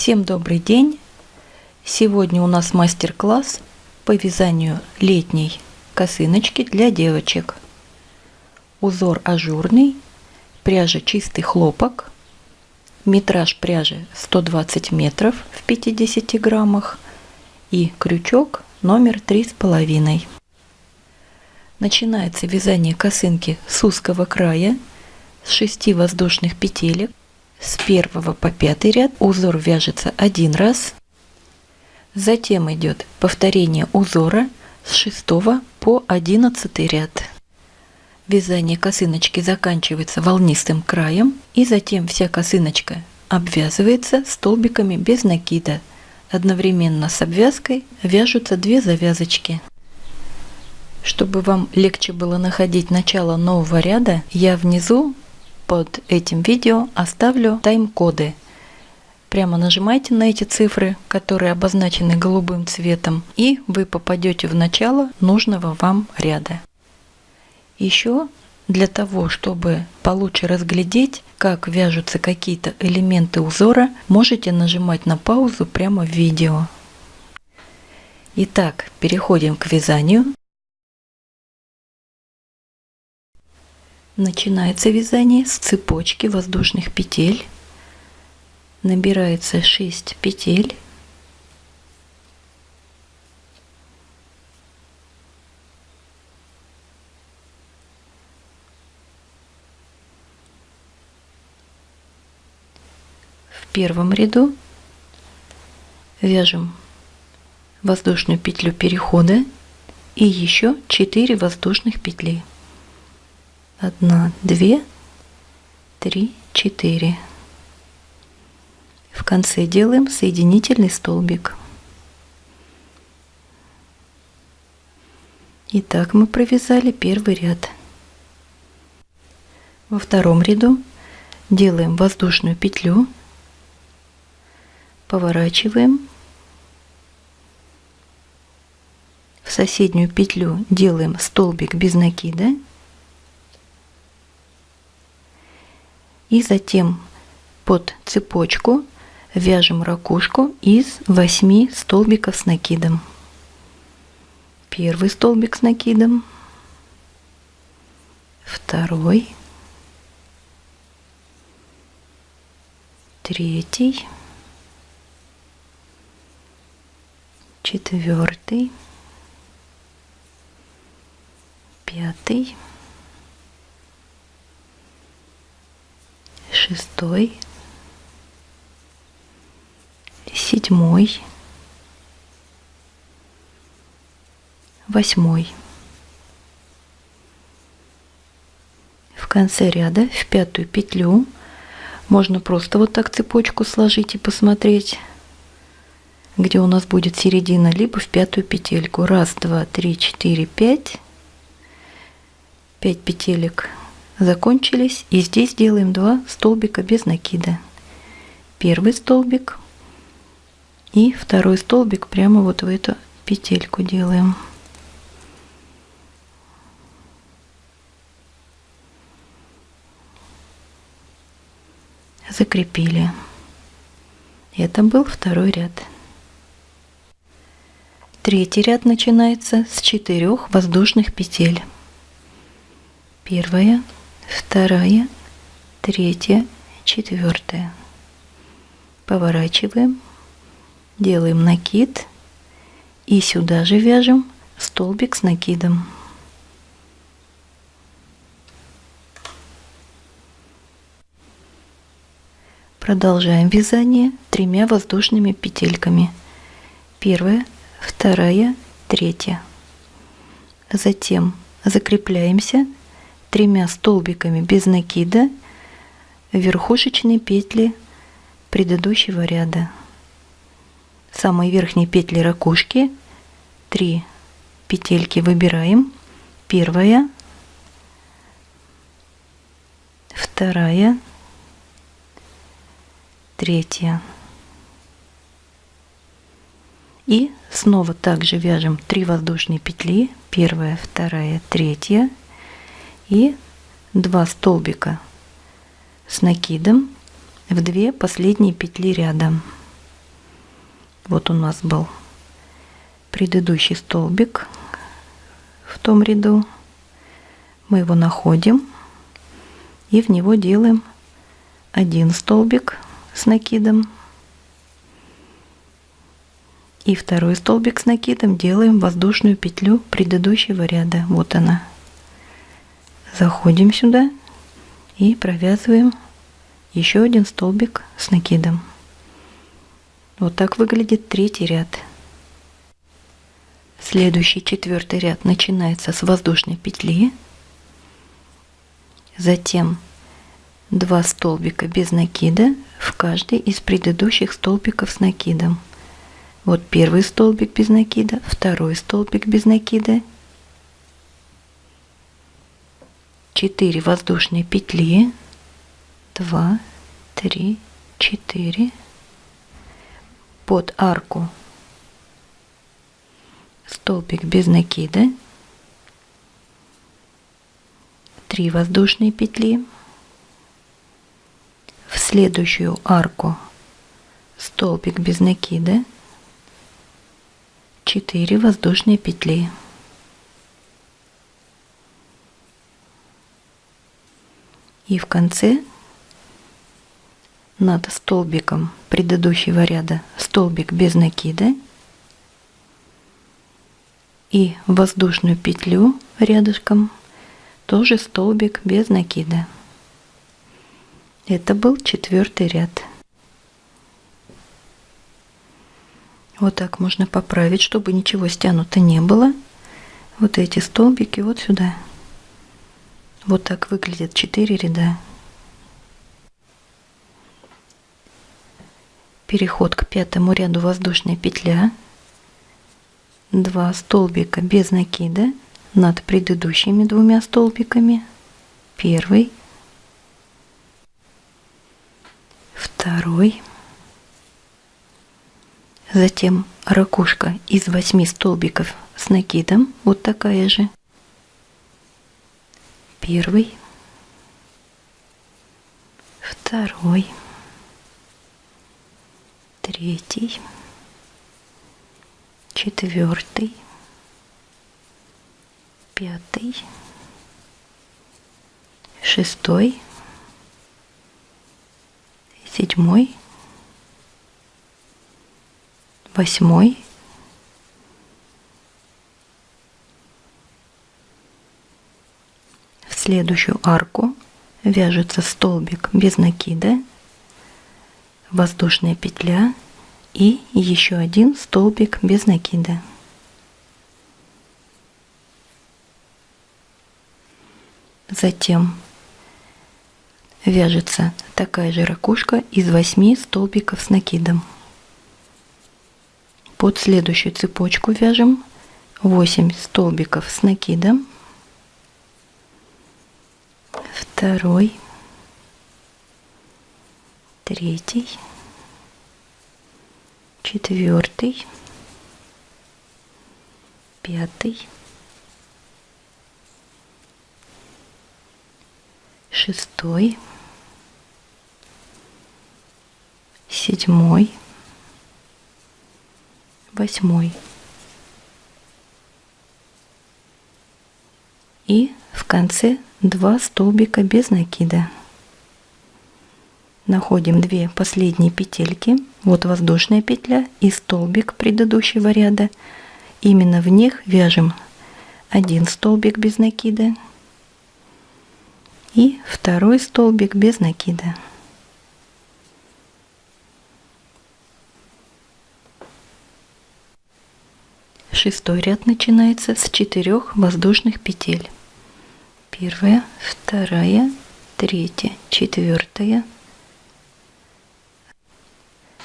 Всем добрый день! Сегодня у нас мастер-класс по вязанию летней косыночки для девочек. Узор ажурный, пряжа чистый хлопок, метраж пряжи 120 метров в 50 граммах и крючок номер три с половиной. Начинается вязание косынки с узкого края, с 6 воздушных петелек. С первого по пятый ряд узор вяжется один раз. Затем идет повторение узора с 6 по 11 ряд. Вязание косыночки заканчивается волнистым краем и затем вся косыночка обвязывается столбиками без накида. Одновременно с обвязкой вяжутся две завязочки. Чтобы вам легче было находить начало нового ряда, я внизу под этим видео оставлю тайм-коды. Прямо нажимайте на эти цифры, которые обозначены голубым цветом, и вы попадете в начало нужного вам ряда. Еще для того, чтобы получше разглядеть, как вяжутся какие-то элементы узора, можете нажимать на паузу прямо в видео. Итак, переходим к вязанию. Начинается вязание с цепочки воздушных петель. Набирается 6 петель. В первом ряду вяжем воздушную петлю перехода и еще 4 воздушных петли одна, две, три, четыре. В конце делаем соединительный столбик. Итак, мы провязали первый ряд. Во втором ряду делаем воздушную петлю, поворачиваем, в соседнюю петлю делаем столбик без накида И затем под цепочку вяжем ракушку из 8 столбиков с накидом. Первый столбик с накидом, второй, третий, четвертый, пятый, шестой, седьмой, восьмой. В конце ряда в пятую петлю можно просто вот так цепочку сложить и посмотреть, где у нас будет середина, либо в пятую петельку. Раз, два, три, четыре, пять. Пять петелек закончились. И здесь делаем два столбика без накида. Первый столбик и второй столбик прямо вот в эту петельку делаем. Закрепили. Это был второй ряд. Третий ряд начинается с четырех воздушных петель. Первая, вторая, третья, четвертая. Поворачиваем, делаем накид и сюда же вяжем столбик с накидом. Продолжаем вязание тремя воздушными петельками. Первая, вторая, третья. Затем закрепляемся тремя столбиками без накида верхушечные петли предыдущего ряда. Самые верхние петли ракушки, 3 петельки выбираем. Первая, вторая, третья. И снова также вяжем 3 воздушные петли, первая, вторая, третья и 2 столбика с накидом в 2 последние петли ряда. Вот у нас был предыдущий столбик в том ряду. Мы его находим и в него делаем один столбик с накидом и второй столбик с накидом делаем воздушную петлю предыдущего ряда. Вот она. Заходим сюда и провязываем еще один столбик с накидом. Вот так выглядит третий ряд. Следующий четвертый ряд начинается с воздушной петли, затем два столбика без накида в каждый из предыдущих столбиков с накидом. Вот первый столбик без накида, второй столбик без накида, 4 воздушные петли, 2, 3, 4, под арку столбик без накида, 3 воздушные петли, в следующую арку столбик без накида, 4 воздушные петли. И в конце над столбиком предыдущего ряда столбик без накида и воздушную петлю рядышком тоже столбик без накида. Это был четвертый ряд. Вот так можно поправить, чтобы ничего стянуто не было. Вот эти столбики вот сюда. Вот так выглядят 4 ряда. Переход к пятому ряду воздушная петля. Два столбика без накида над предыдущими двумя столбиками. Первый. Второй. Затем ракушка из восьми столбиков с накидом, вот такая же. Первый, второй, третий, четвертый, пятый, шестой, седьмой, восьмой, в следующую арку вяжется столбик без накида, воздушная петля и еще один столбик без накида. Затем вяжется такая же ракушка из 8 столбиков с накидом. Под следующую цепочку вяжем 8 столбиков с накидом, второй, третий, четвертый, пятый, шестой, седьмой, восьмой. И в конце два столбика без накида. Находим две последние петельки. Вот воздушная петля и столбик предыдущего ряда. Именно в них вяжем один столбик без накида и второй столбик без накида. Шестой ряд начинается с четырех воздушных петель. Первая, вторая, третья, четвертая.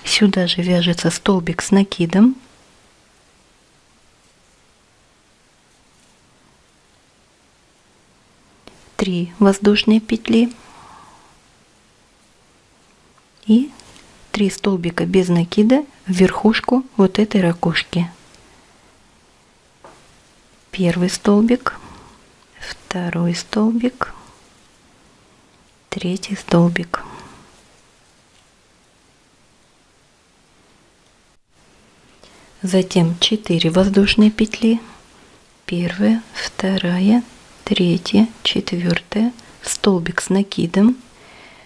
Сюда же вяжется столбик с накидом. Три воздушные петли и три столбика без накида в верхушку вот этой ракушки первый столбик, второй столбик, третий столбик. затем 4 воздушные петли, первая, вторая, третья, четвертая, столбик с накидом.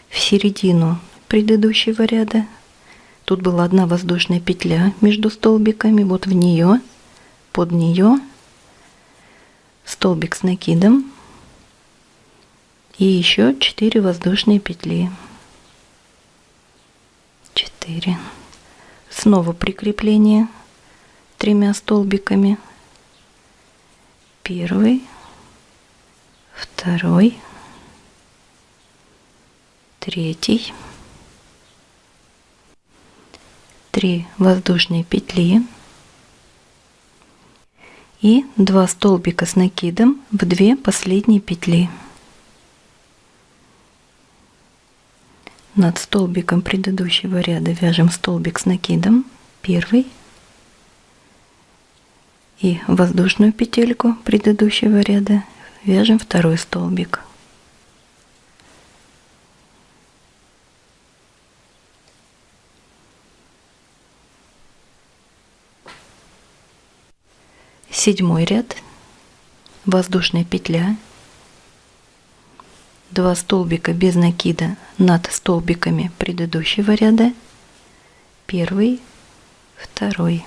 В середину предыдущего ряда. Тут была одна воздушная петля между столбиками, вот в нее, под нее. Столбик с накидом и еще 4 воздушные петли. 4. Снова прикрепление тремя столбиками. Первый, второй, третий, три воздушные петли и два столбика с накидом в две последние петли. Над столбиком предыдущего ряда вяжем столбик с накидом, первый, и воздушную петельку предыдущего ряда вяжем второй столбик. Седьмой ряд, воздушная петля, два столбика без накида над столбиками предыдущего ряда, первый, второй.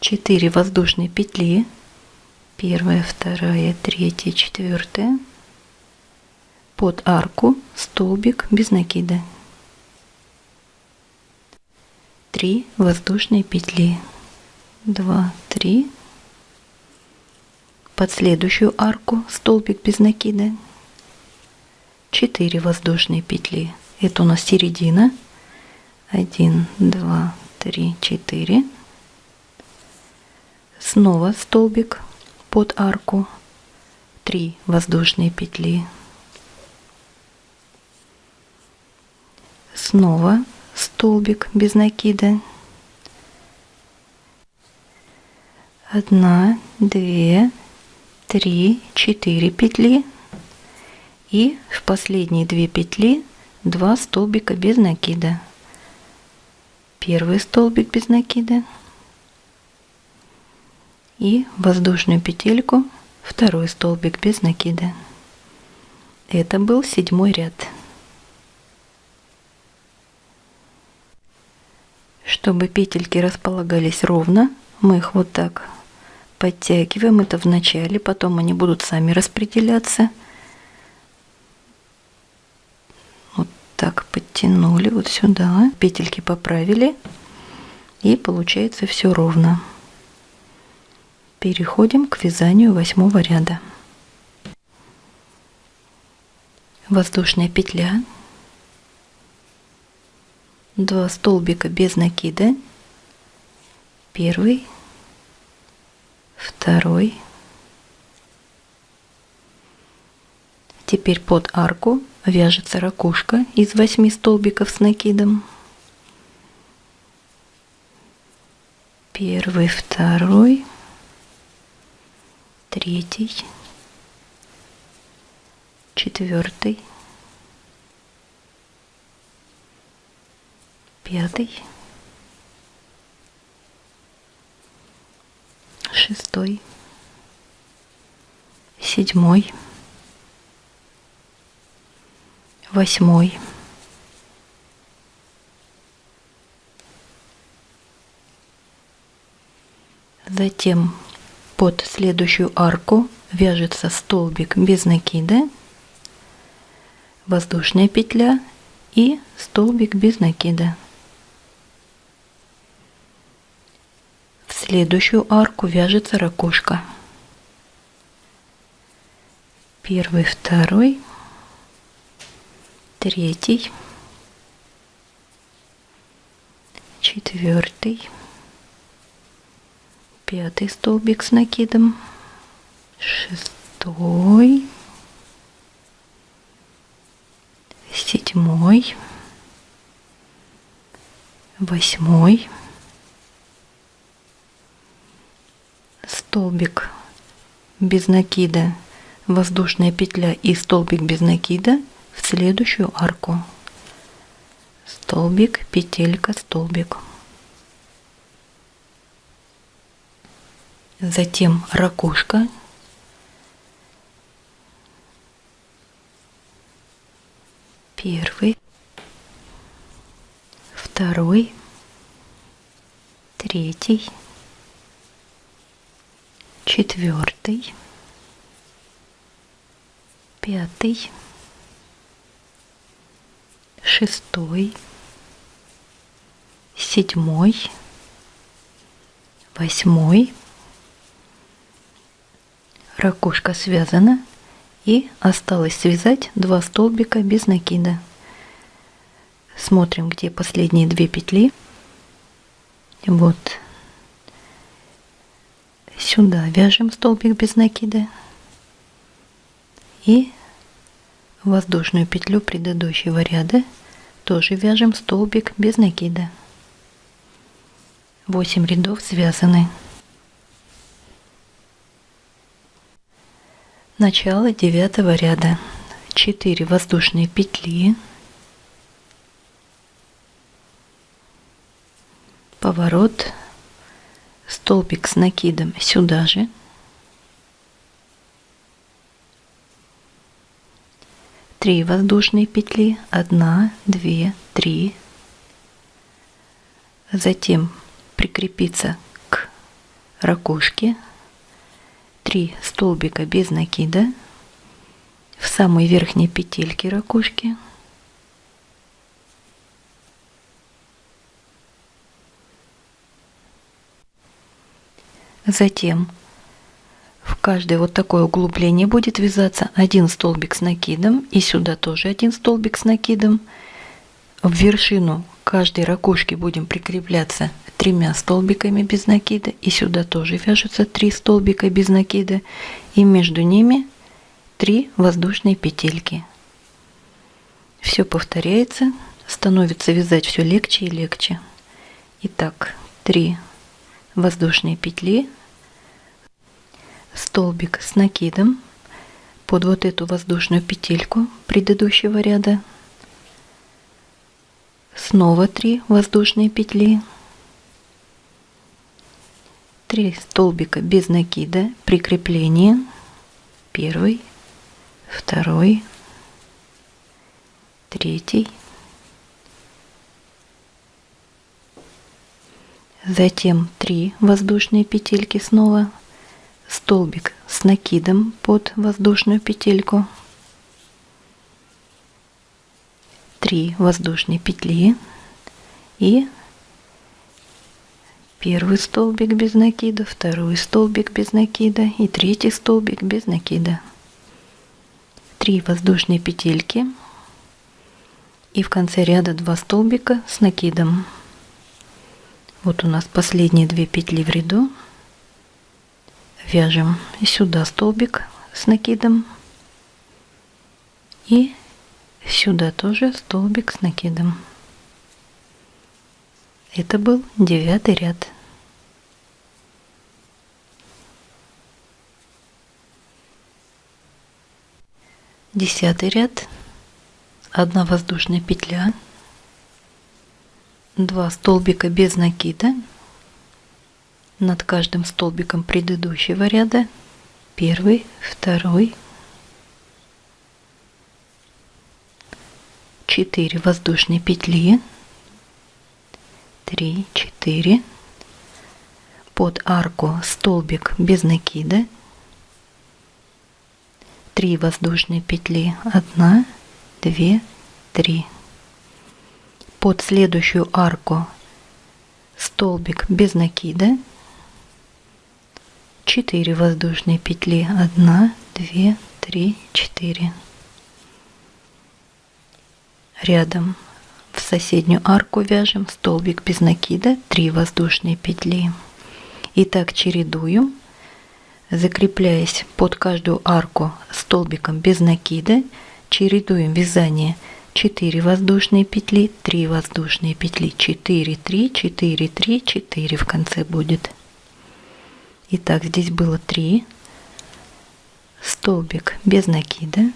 4 воздушные петли, первая, вторая, третья, четвертая, под арку столбик без накида. 3 воздушные петли, 2, 3, под следующую арку столбик без накида, 4 воздушные петли, это у нас середина, 1, 2, 3, 4, снова столбик под арку. 3 воздушные петли. Снова столбик без накида. Одна две три четыре петли и в последние две петли два столбика без накида первый столбик без накида и воздушную петельку второй столбик без накида. Это был седьмой ряд. Чтобы петельки располагались ровно, мы их вот так подтягиваем. Это в начале, потом они будут сами распределяться. Вот так подтянули вот сюда, петельки поправили и получается все ровно. Переходим к вязанию восьмого ряда. Воздушная петля, два столбика без накида, первый, второй, теперь под арку вяжется ракушка из 8 столбиков с накидом. Первый, второй, третий, четвертый, пятый, шестой, седьмой, восьмой, затем под следующую арку вяжется столбик без накида, воздушная петля и столбик без накида. Следующую арку вяжется ракушка. Первый, второй, третий, четвертый, пятый столбик с накидом, шестой, седьмой, восьмой, столбик без накида, воздушная петля и столбик без накида в следующую арку. столбик, петелька, столбик. Затем ракушка. Первый, второй, третий, четвертый, пятый, шестой, седьмой, восьмой. Ракушка связана и осталось связать два столбика без накида. Смотрим, где последние две петли. Вот сюда вяжем столбик без накида и воздушную петлю предыдущего ряда тоже вяжем столбик без накида. 8 рядов связаны. Начало девятого ряда. 4 воздушные петли. Поворот столбик с накидом сюда же. 3 воздушные петли. 1 2 3 затем прикрепиться к ракушке. 3 столбика без накида. В самой верхней петельке ракушки затем в каждое вот такое углубление будет вязаться один столбик с накидом и сюда тоже один столбик с накидом. В вершину каждой ракушки будем прикрепляться тремя столбиками без накида и сюда тоже вяжутся три столбика без накида и между ними три воздушные петельки. Все повторяется, становится вязать все легче и легче. Итак, 3 воздушные петли столбик с накидом под вот эту воздушную петельку предыдущего ряда. Снова 3 воздушные петли. 3 столбика без накида прикрепление первый второй третий. Затем 3 воздушные петельки снова столбик с накидом под воздушную петельку 3 воздушные петли и первый столбик без накида, второй столбик без накида и третий столбик без накида. 3 воздушные петельки и в конце ряда 2 столбика с накидом. Вот у нас последние две петли в ряду вяжем сюда столбик с накидом и сюда тоже столбик с накидом. Это был девятый ряд. Десятый ряд. Одна воздушная петля. Два столбика без накида над каждым столбиком предыдущего ряда. Первый, второй, четыре воздушные петли, три, четыре, под арку столбик без накида, три воздушные петли, одна, две, три, под следующую арку столбик без накида 4 воздушные петли. 1 2 3 4 рядом в соседнюю арку вяжем столбик без накида 3 воздушные петли. И так чередуем. Закрепляясь под каждую арку столбиком без накида чередуем вязание. 4 воздушные петли 3 воздушные петли. 4 3 4 3 4 в конце будет Итак, здесь было 3. Столбик без накида.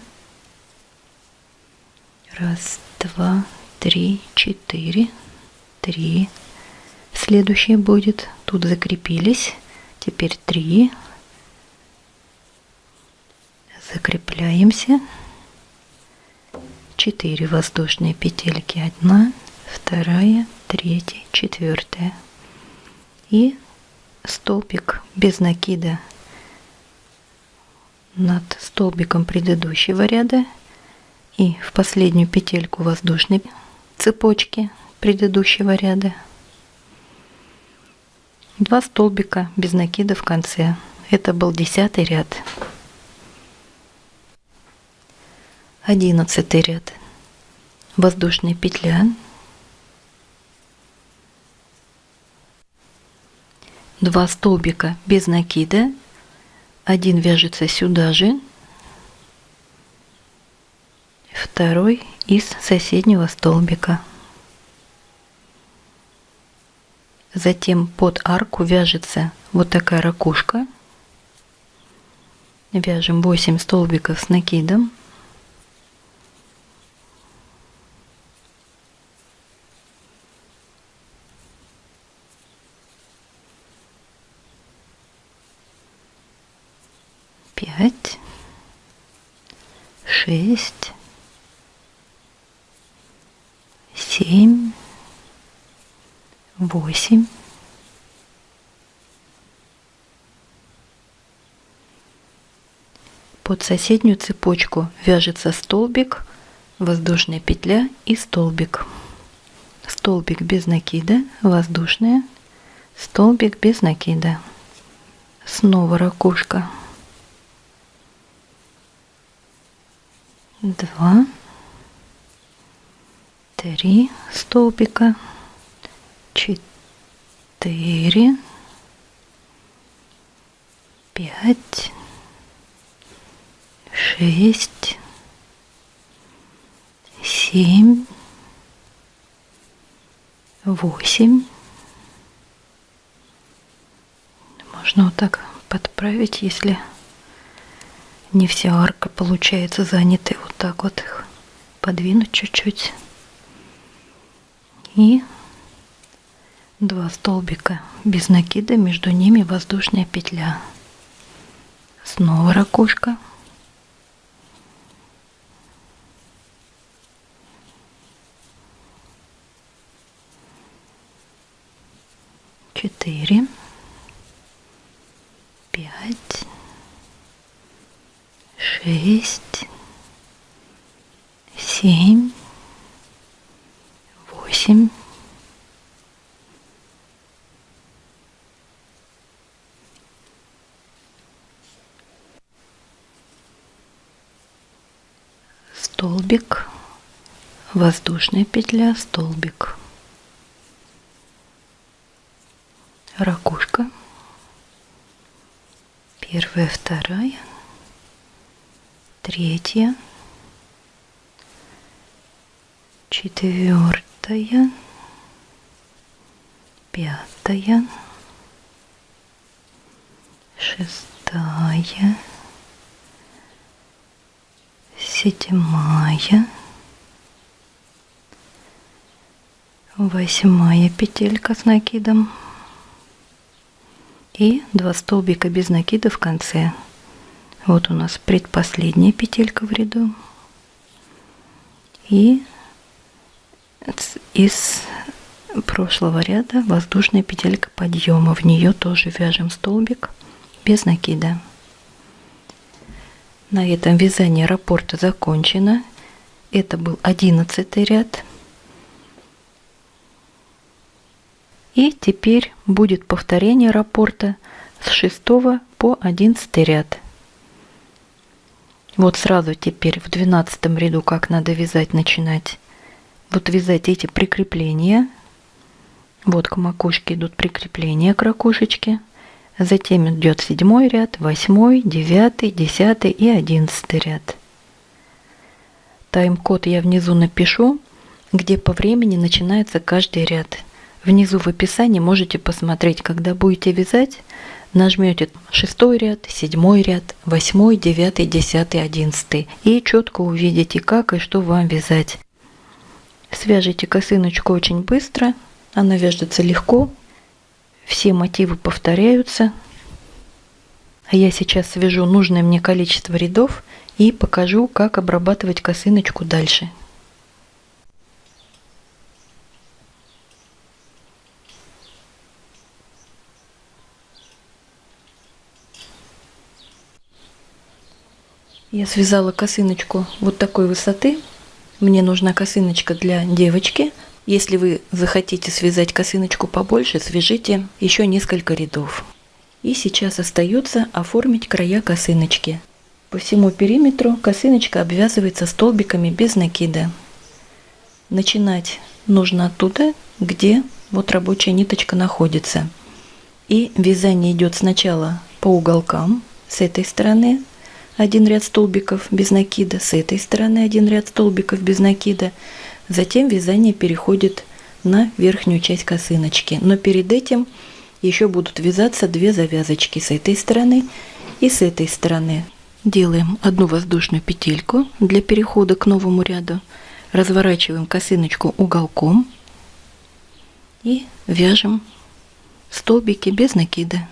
Раз, два, три, четыре, три. Следующее будет. Тут закрепились. Теперь три. Закрепляемся. Четыре воздушные петельки. Одна, вторая, третья, четвертая. И столбик без накида над столбиком предыдущего ряда. И в последнюю петельку воздушной цепочки предыдущего ряда. Два столбика без накида в конце. Это был десятый ряд. Одиннадцатый ряд. Воздушная петля два столбика без накида. Один вяжется сюда же. Второй из соседнего столбика. Затем под арку вяжется вот такая ракушка. Вяжем 8 столбиков с накидом пять, шесть, семь, восемь, под соседнюю цепочку вяжется столбик, воздушная петля и столбик. Столбик без накида, воздушная, столбик без накида. Снова ракушка. Два, три столбика, четыре, пять, шесть, семь, восемь. Можно вот так подправить, если не вся арка получается занятой вот так вот их подвинуть чуть-чуть. И два столбика без накида между ними воздушная петля. Снова ракушка четыре пять шесть, семь, восемь, столбик, воздушная петля, столбик, ракушка, первая, вторая, третья, четвертая, пятая, шестая, седьмая, восьмая петелька с накидом и два столбика без накида в конце. Вот у нас предпоследняя петелька в ряду. И из прошлого ряда воздушная петелька подъема. В нее тоже вяжем столбик без накида. На этом вязание раппорта закончено. Это был одиннадцатый ряд. И теперь будет повторение раппорта с 6 по 11 ряд. Вот сразу теперь в двенадцатом ряду как надо вязать начинать. Вот вязать эти прикрепления. Вот к макушке идут прикрепления к ракушечке. Затем идет седьмой ряд, восьмой, девятый, десятый и одиннадцатый ряд. Тайм-код я внизу напишу, где по времени начинается каждый ряд. Внизу в описании можете посмотреть, когда будете вязать, нажмете шестой ряд, седьмой ряд, восьмой, девятый, десятый, одиннадцатый и четко увидите, как и что вам вязать. Свяжите косыночку очень быстро, она вяжется легко, все мотивы повторяются. А я сейчас свяжу нужное мне количество рядов и покажу, как обрабатывать косыночку дальше. Я связала косыночку вот такой высоты. Мне нужна косыночка для девочки. Если вы захотите связать косыночку побольше, свяжите еще несколько рядов. И сейчас остается оформить края косыночки. По всему периметру косыночка обвязывается столбиками без накида. Начинать нужно оттуда, где вот рабочая ниточка находится. И вязание идет сначала по уголкам с этой стороны один ряд столбиков без накида, с этой стороны один ряд столбиков без накида. Затем вязание переходит на верхнюю часть косыночки. Но перед этим еще будут вязаться две завязочки с этой стороны и с этой стороны. Делаем одну воздушную петельку для перехода к новому ряду. Разворачиваем косыночку уголком и вяжем столбики без накида.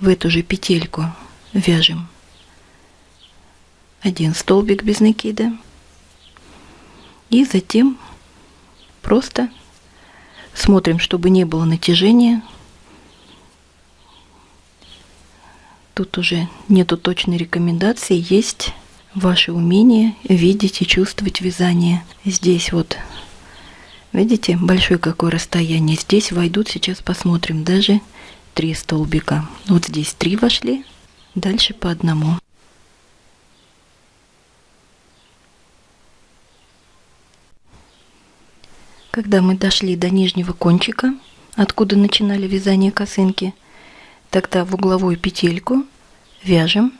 В эту же петельку вяжем один столбик без накида и затем просто смотрим, чтобы не было натяжения. Тут уже нету точной рекомендации, есть ваше умение видеть и чувствовать вязание. Здесь вот, видите, большое какое расстояние. Здесь войдут, сейчас посмотрим, даже три столбика. Вот здесь три вошли, Дальше по одному. Когда мы дошли до нижнего кончика, откуда начинали вязание косынки, тогда в угловую петельку вяжем.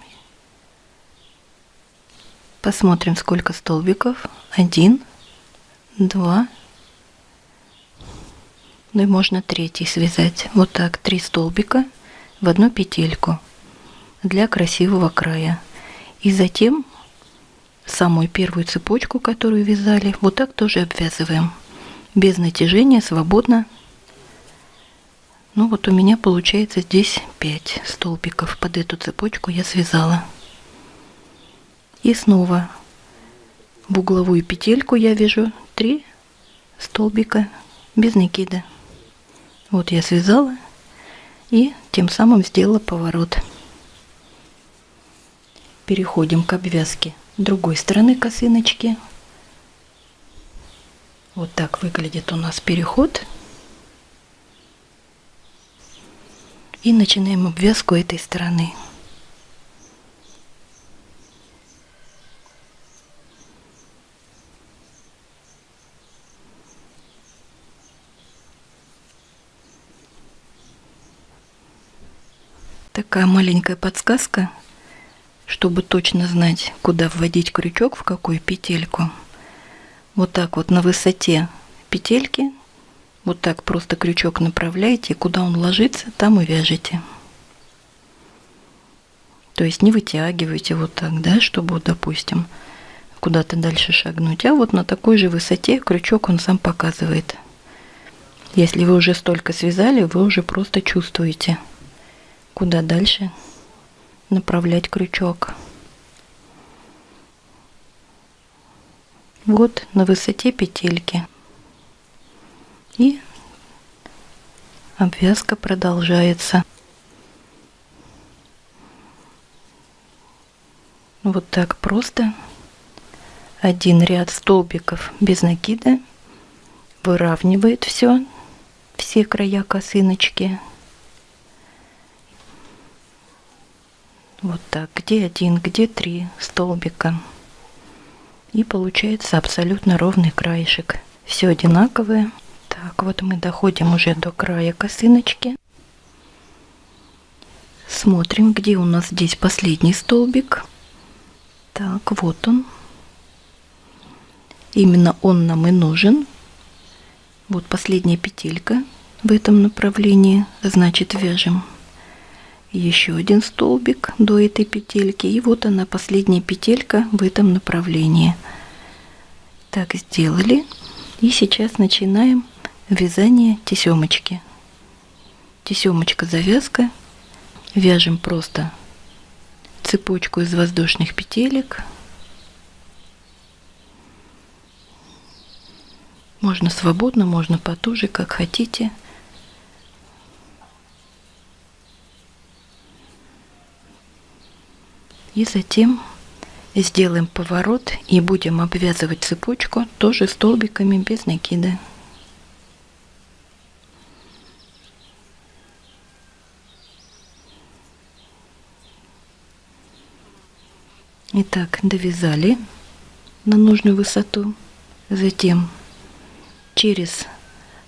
Посмотрим, сколько столбиков. Один, два, ну и можно третий связать. Вот так, три столбика в одну петельку для красивого края. И затем самую первую цепочку, которую вязали, вот так тоже обвязываем. Без натяжения, свободно. Ну вот у меня получается здесь 5 столбиков. Под эту цепочку я связала. И снова в угловую петельку я вяжу 3 столбика без накида. Вот я связала и тем самым сделала поворот переходим к обвязке другой стороны косыночки. Вот так выглядит у нас переход. И начинаем обвязку этой стороны. Такая маленькая подсказка чтобы точно знать, куда вводить крючок, в какую петельку. Вот так вот на высоте петельки, вот так просто крючок направляете, куда он ложится, там и вяжете. То есть не вытягивайте вот так, да, чтобы, допустим, куда-то дальше шагнуть, а вот на такой же высоте крючок он сам показывает. Если вы уже столько связали, вы уже просто чувствуете, куда дальше направлять крючок. Вот на высоте петельки. И обвязка продолжается. Вот так просто один ряд столбиков без накида выравнивает все, все края косыночки. Вот так, где один, где три столбика. И получается абсолютно ровный краешек. Все одинаковое. Так, вот мы доходим уже до края косыночки. Смотрим, где у нас здесь последний столбик. Так, вот он. Именно он нам и нужен. Вот последняя петелька в этом направлении. Значит, вяжем еще один столбик до этой петельки и вот она последняя петелька в этом направлении Так, сделали. И сейчас начинаем вязание тесемочки. Тесемочка завязка. Вяжем просто цепочку из воздушных петелек. Можно свободно, можно потуже, как хотите. И затем сделаем поворот и будем обвязывать цепочку тоже столбиками без накида. Итак, довязали на нужную высоту. Затем через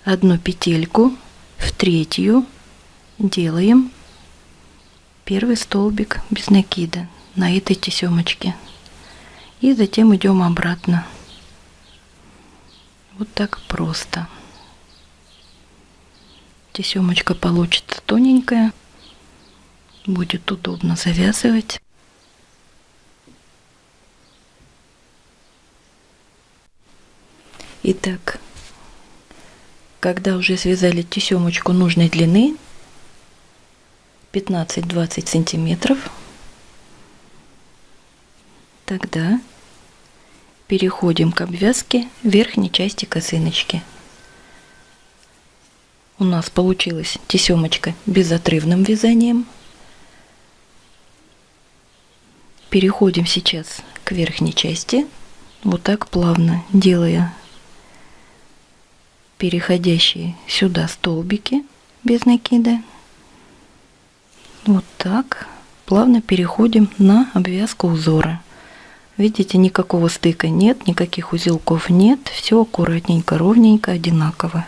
одну петельку в третью делаем первый столбик без накида на этой тесемочке. И затем идем обратно. Вот так просто. Тесемочка получится тоненькая. Будет удобно завязывать. Итак, когда уже связали тесемочку нужной длины, 15-20 сантиметров, Тогда переходим к обвязке верхней части косыночки. У нас получилась тесемочка безотрывным вязанием. Переходим сейчас к верхней части, вот так плавно делая переходящие сюда столбики без накида. Вот так плавно переходим на обвязку узора. Видите, никакого стыка нет, никаких узелков нет. Все аккуратненько, ровненько, одинаково.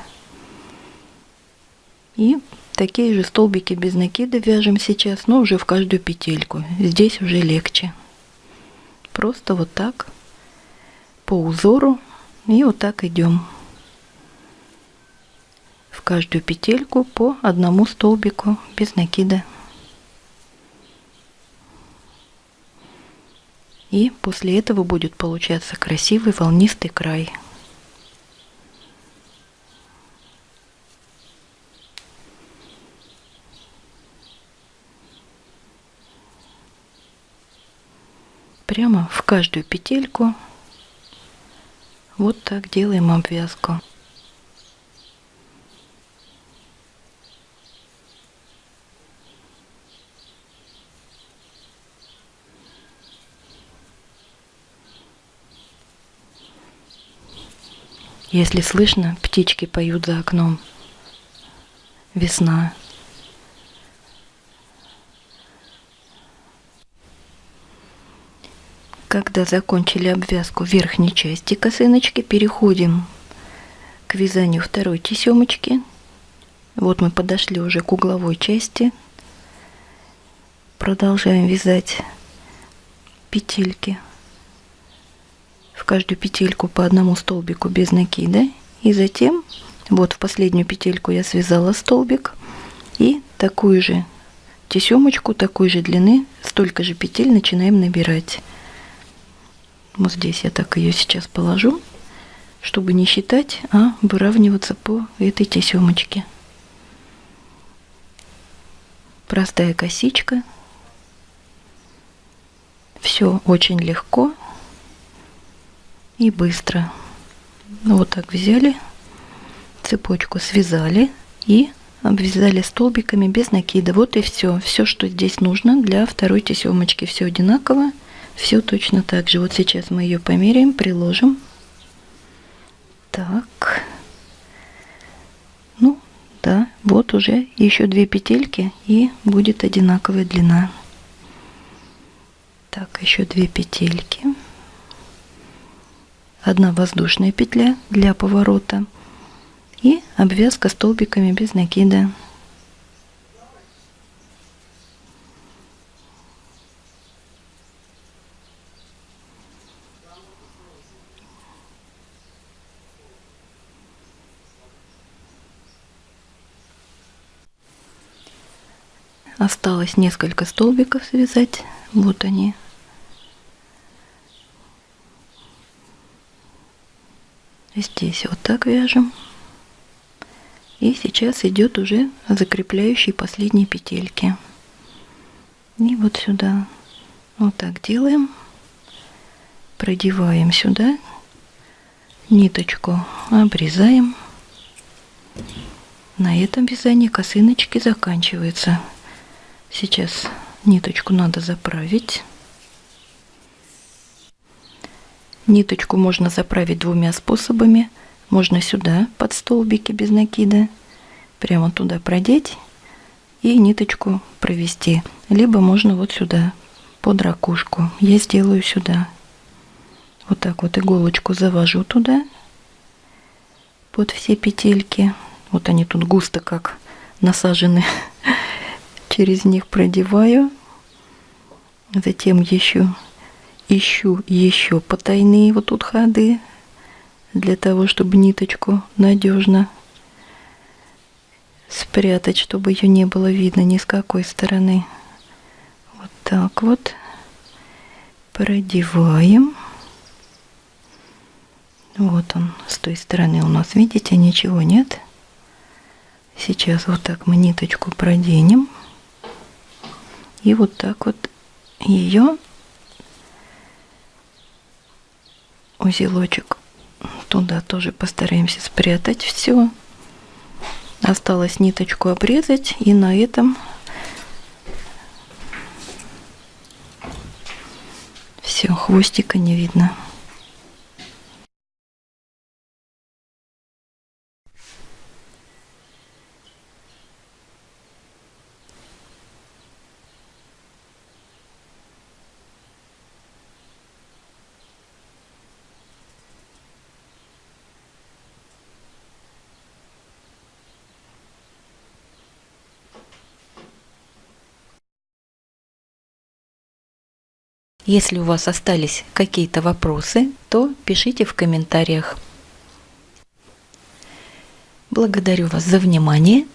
И такие же столбики без накида вяжем сейчас, но уже в каждую петельку. Здесь уже легче. Просто вот так по узору и вот так идем. В каждую петельку по одному столбику без накида. И после этого будет получаться красивый волнистый край. Прямо в каждую петельку вот так делаем обвязку. Если слышно, птички поют за окном. Весна. Когда закончили обвязку верхней части косыночки, переходим к вязанию второй тесемочки. Вот мы подошли уже к угловой части. Продолжаем вязать петельки в каждую петельку по одному столбику без накида. И затем, вот в последнюю петельку я связала столбик. И такую же тесемочку, такой же длины, столько же петель начинаем набирать. Вот здесь я так ее сейчас положу, чтобы не считать, а выравниваться по этой тесемочке. Простая косичка. Все очень легко и быстро. Вот так взяли, цепочку связали и обвязали столбиками без накида. Вот и все. Все, что здесь нужно для второй тесемочки. Все одинаково, все точно так же. Вот сейчас мы ее померяем, приложим. Так. Ну, да, вот уже еще две петельки и будет одинаковая длина. Так, еще две петельки одна воздушная петля для поворота и обвязка столбиками без накида. Осталось несколько столбиков связать. Вот они Здесь вот так вяжем. И сейчас идет уже закрепляющие последние петельки. И вот сюда. Вот так делаем. Продеваем сюда. Ниточку обрезаем. На этом вязание косыночки заканчивается. Сейчас ниточку надо заправить. Ниточку можно заправить двумя способами. Можно сюда, под столбики без накида, прямо туда продеть и ниточку провести. Либо можно вот сюда, под ракушку. Я сделаю сюда. Вот так вот иголочку завожу туда, под все петельки. Вот они тут густо как насажены. Через них продеваю. Затем еще ищу еще потайные вот тут ходы для того, чтобы ниточку надежно спрятать, чтобы ее не было видно ни с какой стороны. Вот так вот продеваем. Вот он с той стороны у нас, видите, ничего нет. Сейчас вот так мы ниточку проденем. И вот так вот ее узелочек туда тоже постараемся спрятать все. Осталось ниточку обрезать и на этом все, хвостика не видно. Если у вас остались какие-то вопросы, то пишите в комментариях. Благодарю вас за внимание.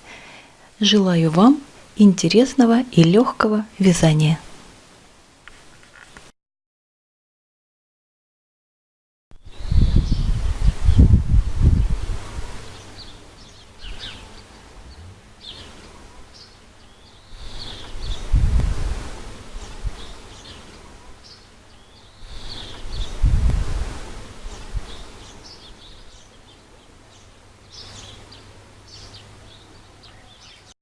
Желаю вам интересного и легкого вязания.